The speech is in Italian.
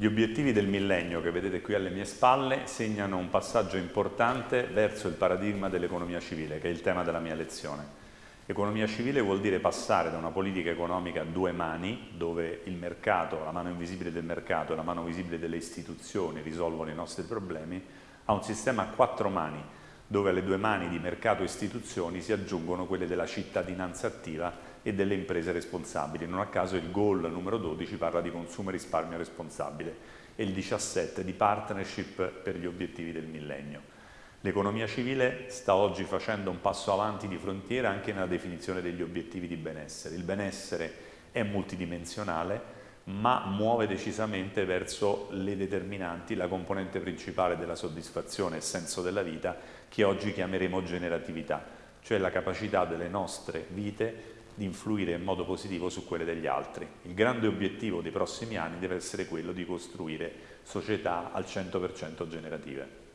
Gli obiettivi del millennio che vedete qui alle mie spalle segnano un passaggio importante verso il paradigma dell'economia civile, che è il tema della mia lezione. Economia civile vuol dire passare da una politica economica a due mani, dove il mercato, la mano invisibile del mercato e la mano visibile delle istituzioni risolvono i nostri problemi, a un sistema a quattro mani, dove alle due mani di mercato e istituzioni si aggiungono quelle della cittadinanza attiva e delle imprese responsabili. Non a caso il goal numero 12 parla di consumo e risparmio responsabile e il 17 di partnership per gli obiettivi del millennio. L'economia civile sta oggi facendo un passo avanti di frontiera anche nella definizione degli obiettivi di benessere. Il benessere è multidimensionale, ma muove decisamente verso le determinanti, la componente principale della soddisfazione e senso della vita, che oggi chiameremo generatività, cioè la capacità delle nostre vite di influire in modo positivo su quelle degli altri. Il grande obiettivo dei prossimi anni deve essere quello di costruire società al 100% generative.